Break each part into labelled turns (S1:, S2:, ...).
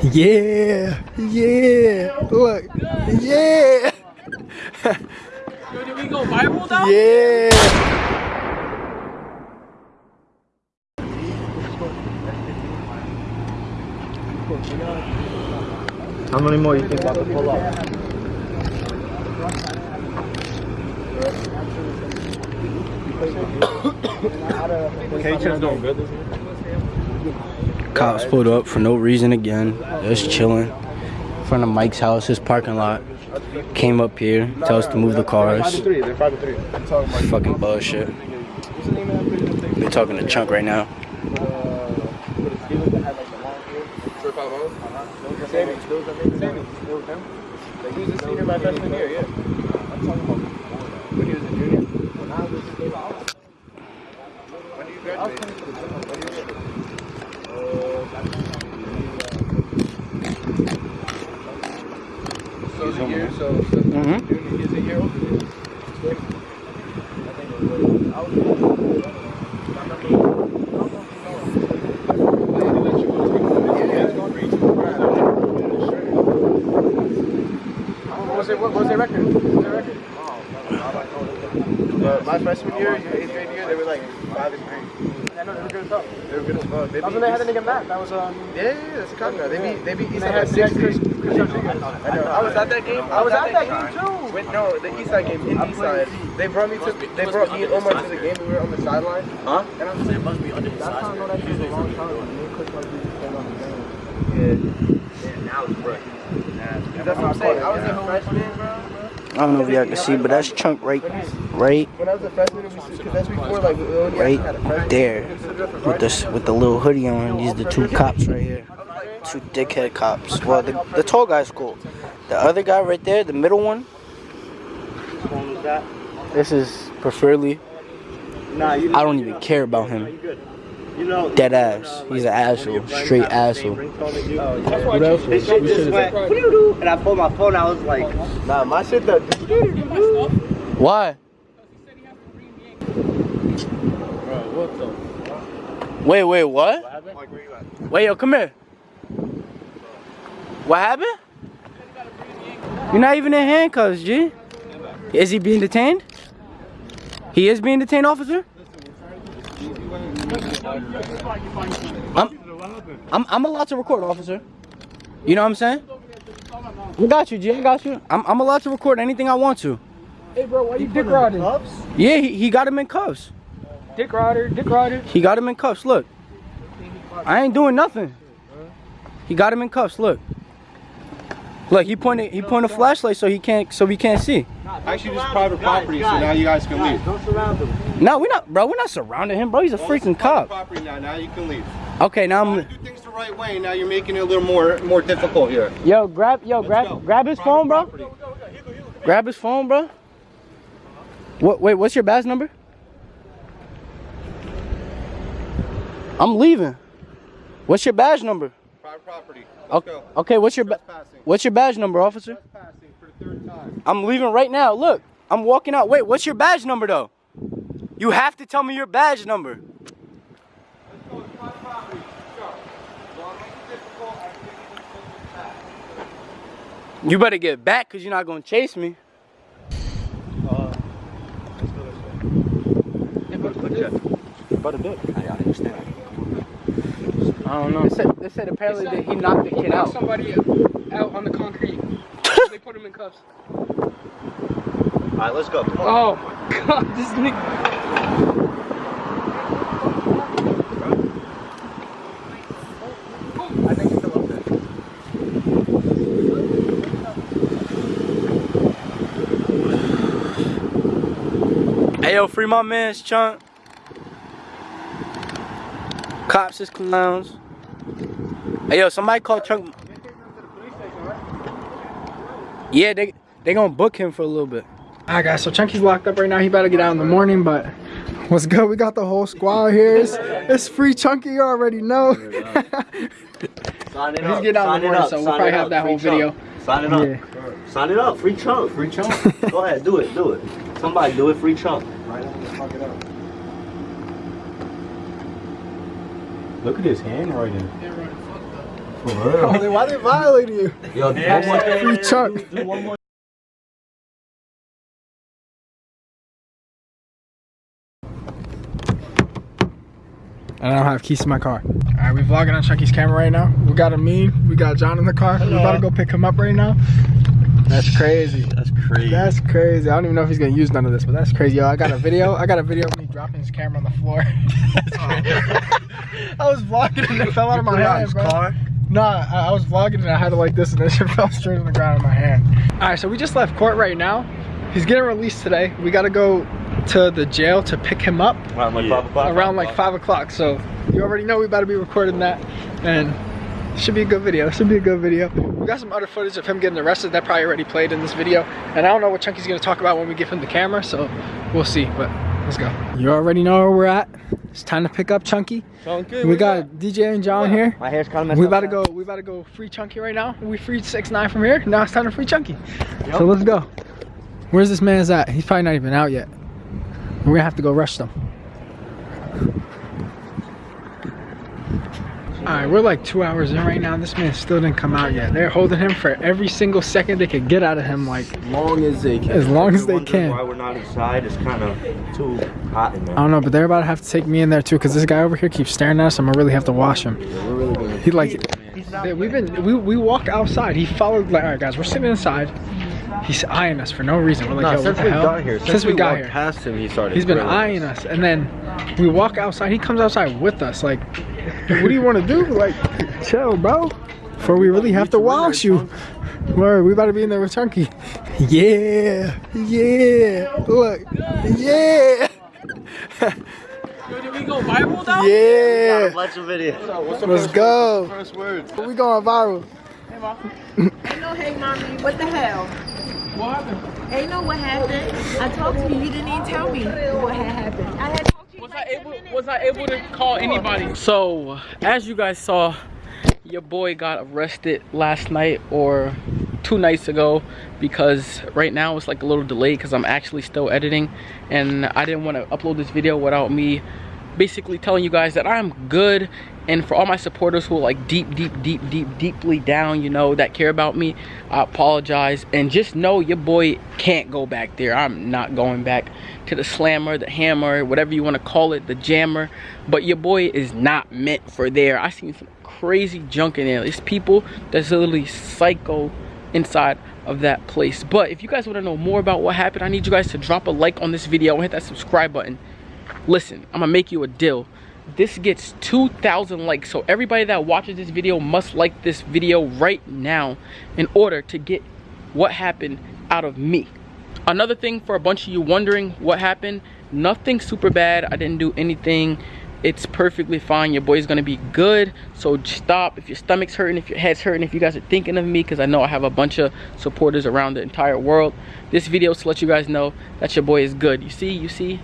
S1: Yeah, yeah. Look, yeah.
S2: Yo, did we go viral though?
S1: Yeah.
S3: How many more you think I to pull up? K-Chip's doing good this year.
S1: Cops pulled up for no reason again. Just chilling. In front of Mike's house, his parking lot. Came up here, tell us to move the cars.
S3: They're.
S1: Fucking bullshit. We're talking to Chunk right now.
S3: I'm talking about when he was a junior. When I was When did you graduate? When did you graduate? So he's a year, so, so
S1: Mhm.
S3: junior, he's a year older than you. I think it was, I was What was it? What was their record? What was their record? Uh, my freshman year, your eighth grade year, they were like five and three.
S2: I know they were good as fuck.
S3: They were good as fuck. They
S2: That was when they had the
S3: East-
S2: nigga Matt. That was um.
S3: Yeah, yeah, yeah, that's a cop. They beat they beat
S2: They
S3: Eastside
S2: had,
S3: by
S2: they had Chris,
S3: 60.
S2: Chris Rodriguez.
S3: I know. I was at that game.
S2: I was at that game too.
S3: Wait, no, the Eastside game in Eastside. They brought me to. They brought me and Omar to the game. We were on the sideline.
S4: Huh?
S3: And I'm saying,
S4: must be under the
S2: That's how I know that shit was a long time. Me and Chris Rodriguez played on the game.
S3: yeah.
S4: Yeah, now it's fresh.
S3: That's what I'm saying. I was a freshman, bro.
S1: I don't know if y'all can see, but that's Chunk right, right, right there, with this, with the little hoodie on. These are the two cops right here, two dickhead cops. Well, the, the tall guy's cool. The other guy right there, the middle one. This is preferably. I don't even care about him.
S4: You good. You know,
S1: Dead ass. He's an asshole. Straight asshole.
S4: What else? This shit just went, and I pulled my phone. I was like,
S3: Nah, my shit that.
S1: Why? Wait, wait, what? Wait, yo, come here. What happened? You're not even in handcuffs, G. Is he being detained? He is being detained, officer? I'm, I'm, I'm allowed to record, officer. You know what I'm saying? I got you, G. I got you. I'm, I'm allowed to record anything I want to.
S2: Hey bro, why you dick riding?
S1: Yeah, he, he got him in cuffs.
S2: Dick rider, dick rider.
S1: He got him in cuffs. Look, I ain't doing nothing. He got him in cuffs. Look, look. He pointed. He pointed a flashlight so he can't. So we can't see.
S3: Actually, this is private property, so now you guys can leave.
S4: don't surround him.
S1: No, we're not, bro. We're not surrounding him, bro. He's a freaking cop.
S3: Property now. Now you can leave.
S1: Okay, now I'm.
S3: do things the right way. Now you're making it a little more more difficult here.
S1: Yo, grab. Yo, grab. Grab his phone, bro. Grab his phone, bro. What? Wait. What's your badge number? I'm leaving. What's your badge number?
S3: Private property.
S1: Okay. Okay. What's your. What's your badge number, officer?
S3: For the third time.
S1: I'm leaving right now. Look, I'm walking out. Wait, what's your badge number though? You have to tell me your badge number. You better get back because you're not going to chase me. I don't know. They said, they said apparently that he knocked the kid out.
S2: Somebody out on the concrete. they put him in cuffs.
S4: All right, let's go. Come on.
S2: Oh my god, this nigga.
S3: I think it's still up there.
S1: Hey yo, free my man's chunk. Cops is clowns. Hey yo, somebody called Chunk. Yeah, they they gonna book him for a little bit.
S2: Alright guys, so Chunky's locked up right now. He better get out in the morning, but what's good? We got the whole squad here. It's, it's free Chunky, you already know.
S4: Sign it
S2: He's getting out in the morning,
S4: up.
S2: so we'll
S4: Sign
S2: probably have that
S4: Free
S2: whole video.
S4: chunk. Sign it up.
S2: Yeah.
S4: Sign it up. Free chunk. Free chunk. Go ahead. Do it. Do it. Somebody do it. Free chunk.
S5: Look at his handwriting.
S2: Oh, then why they violating you?
S3: Yo, one more thing.
S2: Free chunk.
S3: Do one more
S2: And I don't have keys to my car. All right, we vlogging on Chucky's camera right now. We got Amin, we got John in the car. We about to go pick him up right now. That's crazy.
S3: That's crazy.
S2: That's crazy. I don't even know if he's gonna use none of this, but that's crazy. Yo, I got a video. I got a video of me dropping his camera on the floor. I was vlogging and it fell out of my hand, bro.
S3: car.
S2: Nah, I, I was vlogging and I had it like this and it just fell straight on the ground in my hand. All right, so we just left court right now. He's getting released today. We gotta go to the jail to pick him up
S3: Around like five o'clock.
S2: around like five o'clock. So you already know we about to be recording that, and should be a good video. Should be a good video. We got some other footage of him getting arrested that probably already played in this video, and I don't know what Chunky's gonna talk about when we give him the camera. So we'll see. But let's go. You already know where we're at. It's time to pick up Chunky.
S3: Chunky,
S2: We got DJ and John here.
S4: My hair's kind of messed
S2: We
S4: up.
S2: about to go. We about to go free Chunky right now. We freed six nine from here. Now it's time to free Chunky. So let's go. Where's this man's at? He's probably not even out yet. We're gonna have to go rush them. All right, we're like two hours in right now. This man still didn't come out yet. They're holding him for every single second they could get out of him. Like,
S3: As long as they can.
S2: As long as they can.
S3: Why we're not inside? It's kind of too hot in there.
S2: I don't know, but they're about to have to take me in there too, because this guy over here keeps staring at us. I'm gonna really have to wash him.
S3: We're really gonna.
S2: He like, yeah, we've been, we, we walk outside. He followed, like, all right, guys, we're sitting inside. He's eyeing us for no reason. We're like,
S3: Nah,
S2: yo, what
S3: since
S2: the
S3: we
S2: hell?
S3: got here,
S2: since, we, got
S3: walked
S2: here,
S3: past him, he started.
S2: he's been
S3: grilling
S2: eyeing us, and then we walk outside. He comes outside with us. Like, what do you want to do? Like, chill, bro. Before we really have to wash you. Word, we about to be in there with Chunky. Yeah, yeah. Look, yeah.
S6: Did we go viral though?
S2: Yeah.
S4: Watch the video.
S2: Let's go.
S3: First words.
S2: We going viral. Hey, mom.
S7: Ain't no hey mommy, what the hell?
S6: What happened?
S7: Ain't no what happened. I talked to you, you didn't even tell me what had happened. I had talked to you
S6: Was I
S7: like 10
S6: able was I able to call anybody? So as you guys saw, your boy got arrested last night or two nights ago because right now it's like a little delayed because I'm actually still editing and I didn't want to upload this video without me basically telling you guys that I'm good and for all my supporters who are like deep deep deep deep deeply down you know that care about me I apologize. And just know your boy can't go back there. I'm not going back to the slammer the hammer whatever you want to call it the jammer. But your boy is not meant for there. I seen some crazy junk in there. It's people that's literally psycho inside of that place. But if you guys want to know more about what happened I need you guys to drop a like on this video and hit that subscribe button listen i'm gonna make you a deal. This gets 2,000 likes so everybody that watches this video must like this video right now in order to get what happened out of me. Another thing for a bunch of you wondering what happened nothing super bad. I didn't do anything. It's perfectly fine. Your boy's gonna be good so stop. If your stomach's hurting if your head's hurting if you guys are thinking of me because i know i have a bunch of supporters around the entire world this video is to let you guys know that your boy is good. You see you see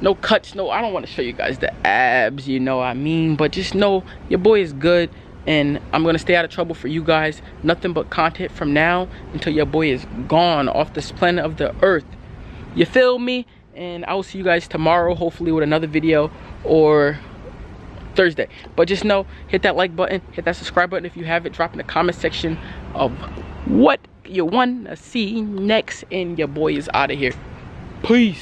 S6: no cuts no i don't want to show you guys the abs you know what i mean? But just know your boy is good and i'm gonna stay out of trouble for you guys. Nothing but content from now until your boy is gone off this planet of the earth. You feel me? And i will see you guys tomorrow hopefully with another video or thursday. But just know hit that like button hit that subscribe button if you have it drop in the comment section of what you want to see next and your boy is out of here. Peace